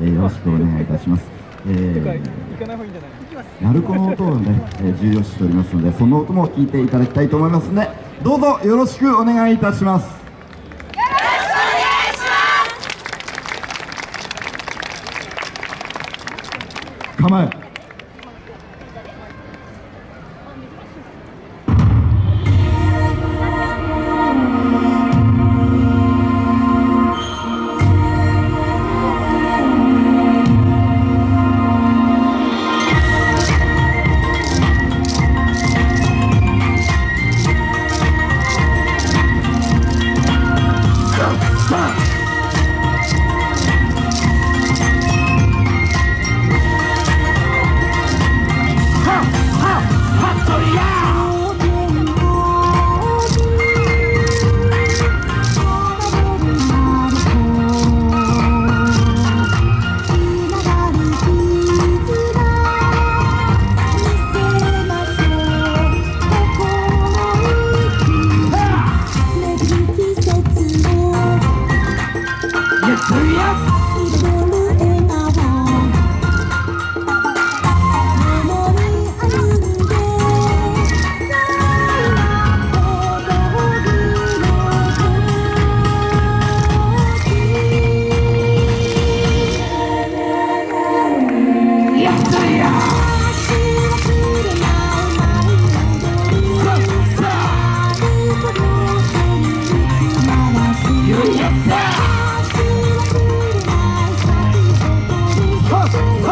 えー、よろしくお願いいたします。えー、鳴子の音をね、えー、重要視しておりますので、その音も聞いていただきたいと思いますので、どうぞよろしくお願いいたします。構え。お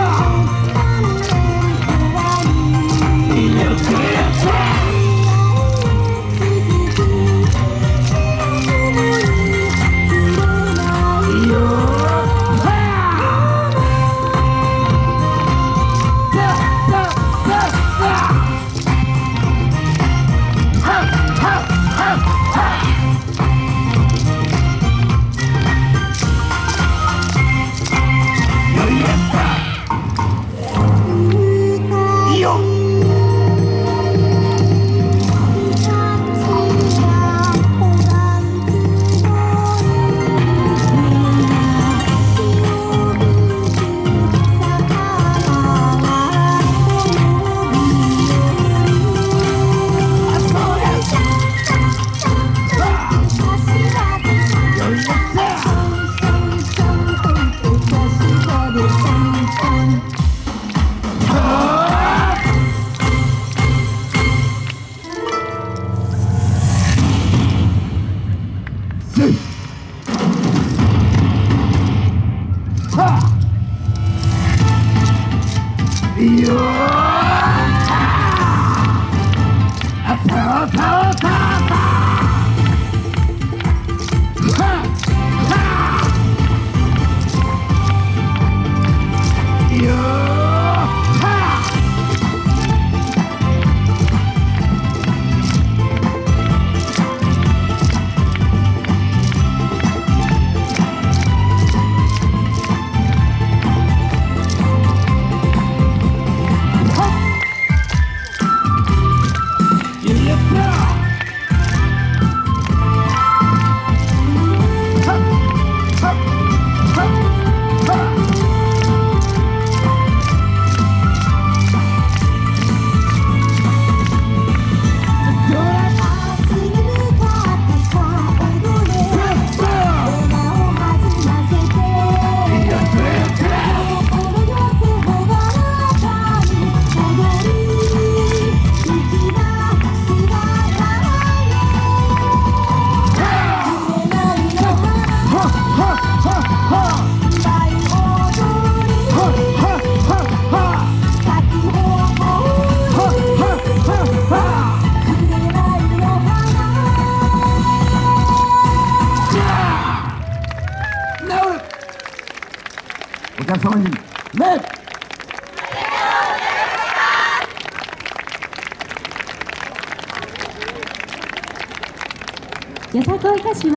two. 様に礼よさこい。歌手は